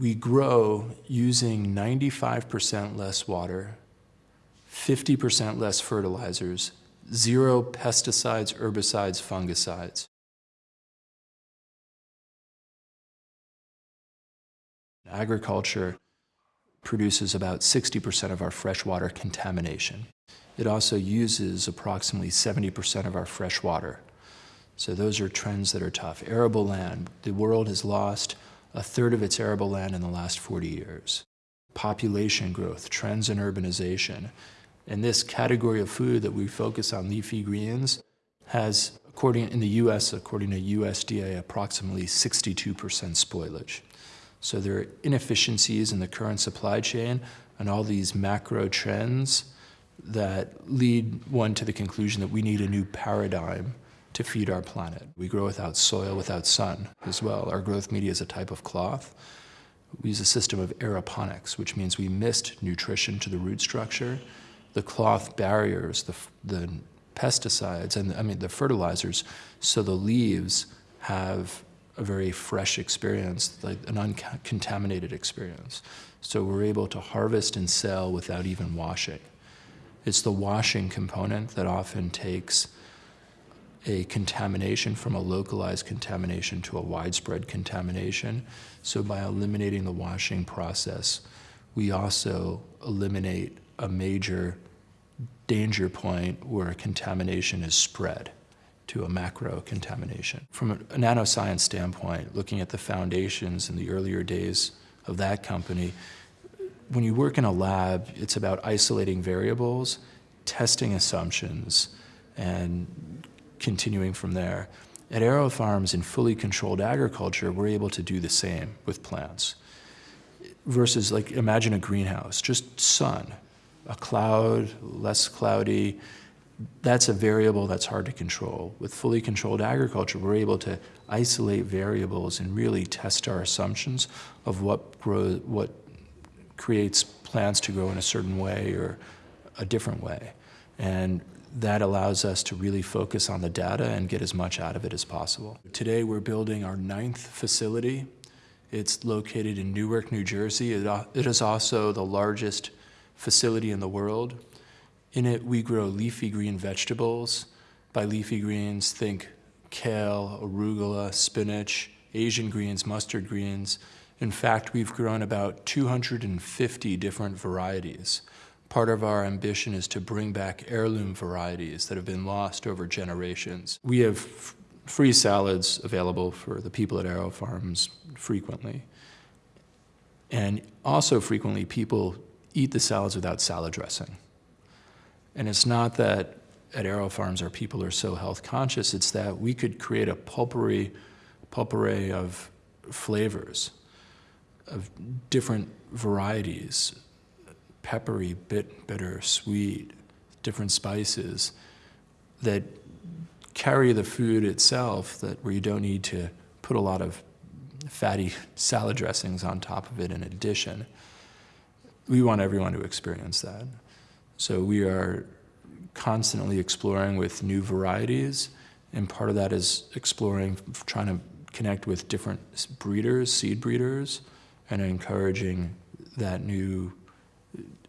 We grow using 95% less water, 50% less fertilizers, zero pesticides, herbicides, fungicides. Agriculture produces about 60% of our freshwater contamination. It also uses approximately 70% of our fresh water. So those are trends that are tough. Arable land, the world has lost a third of its arable land in the last 40 years. Population growth, trends in urbanization. And this category of food that we focus on, leafy greens, has, according in the US, according to USDA, approximately 62% spoilage. So there are inefficiencies in the current supply chain and all these macro trends that lead one to the conclusion that we need a new paradigm to feed our planet. We grow without soil, without sun as well. Our growth media is a type of cloth. We use a system of aeroponics, which means we mist nutrition to the root structure. The cloth barriers, the, the pesticides, and I mean the fertilizers, so the leaves have a very fresh experience, like an uncontaminated experience. So we're able to harvest and sell without even washing. It's the washing component that often takes a contamination from a localized contamination to a widespread contamination. So by eliminating the washing process, we also eliminate a major danger point where contamination is spread to a macro contamination. From a, nanoscience standpoint, looking at the foundations in the earlier days of that company, when you work in a lab, it's about isolating variables, testing assumptions, and continuing from there. At AeroFarms in fully controlled agriculture, we're able to do the same with plants. Versus like, imagine a greenhouse, just sun, a cloud, less cloudy, that's a variable that's hard to control. With fully controlled agriculture, we're able to isolate variables and really test our assumptions of what grow, what creates plants to grow in a certain way or a different way. And that allows us to really focus on the data and get as much out of it as possible. Today we're building our ninth facility. It's located in Newark, New Jersey. It, is also the largest facility in the world. In it, we grow leafy green vegetables. By leafy greens, think kale, arugula, spinach, Asian greens, mustard greens. In fact, we've grown about 250 different varieties. Part of our ambition is to bring back heirloom varieties that have been lost over generations. We have free salads available for the people at AeroFarms frequently. And also frequently, people eat the salads without salad dressing. And it's not that at AeroFarms our people are so health conscious, it's that we could create a pulpery, pulpery of flavors, of different varieties, peppery, bit, bitter, sweet, different spices that carry the food itself that where you don't need to put a lot of fatty salad dressings on top of it in addition. We want everyone to experience that. So we are constantly exploring with new varieties, and part of that is exploring, trying to connect with different breeders, seed breeders, and encouraging that new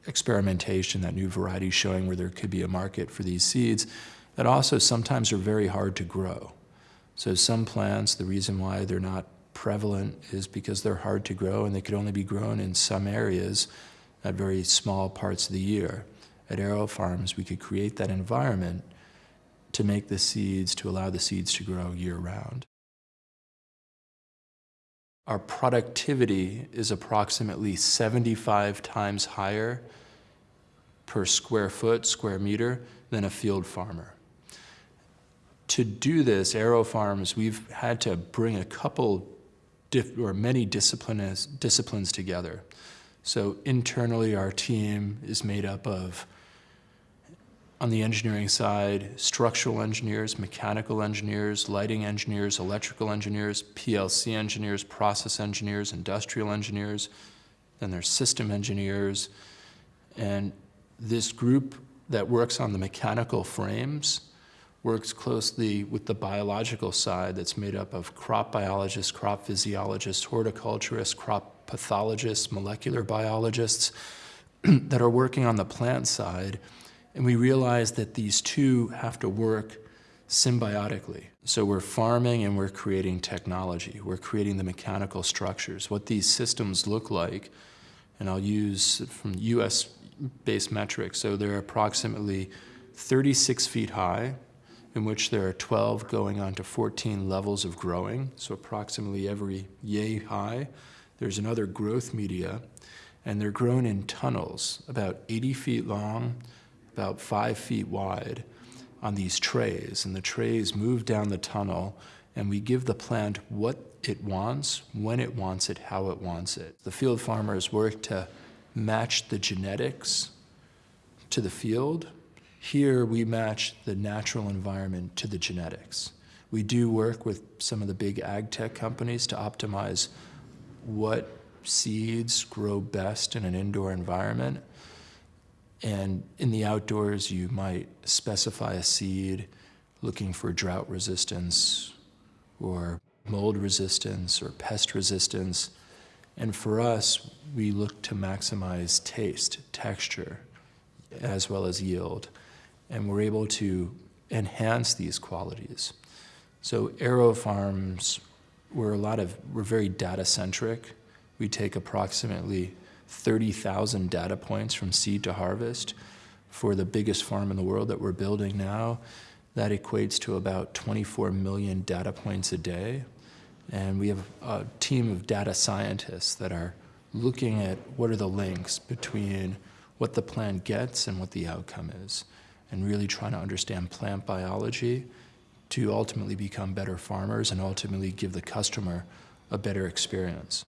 experimentation, that new variety showing where there could be a market for these seeds that also sometimes are very hard to grow. So some plants, the reason why they're not prevalent is because they're hard to grow and they could only be grown in some areas at very small parts of the year at AeroFarms, we could create that environment to make the seeds, to allow the seeds to grow year round. Our productivity is approximately 75 times higher per square foot, square meter, than a field farmer. To do this, AeroFarms, we've had to bring a couple or many disciplines, disciplines together. So internally, our team is made up of on the engineering side, structural engineers, mechanical engineers, lighting engineers, electrical engineers, PLC engineers, process engineers, industrial engineers, then there's system engineers. And this group that works on the mechanical frames works closely with the biological side that's made up of crop biologists, crop physiologists, horticulturists, crop pathologists, molecular biologists that are working on the plant side. And we realize that these two have to work symbiotically. So we're farming and we're creating technology. We're creating the mechanical structures, what these systems look like. And I'll use from US based metrics. So they're approximately 36 feet high, in which there are 12 going on to 14 levels of growing. So approximately every yay high. There's another growth media, and they're grown in tunnels, about 80 feet long, about five feet wide on these trays, and the trays move down the tunnel, and we give the plant what it wants, when it wants it, how it wants it. The field farmers work to match the genetics to the field. Here we match the natural environment to the genetics. We do work with some of the big ag tech companies to optimize what seeds grow best in an indoor environment. And in the outdoors, you might specify a seed looking for drought resistance or mold resistance or pest resistance. And for us, we look to maximize taste, texture, as well as yield. And we're able to enhance these qualities. So AeroFarms, we're a lot of, we're very data centric. We take approximately 30,000 data points from seed to harvest. For the biggest farm in the world that we're building now, that equates to about 24 million data points a day. And we have a team of data scientists that are looking at what are the links between what the plant gets and what the outcome is, and really trying to understand plant biology to ultimately become better farmers and ultimately give the customer a better experience.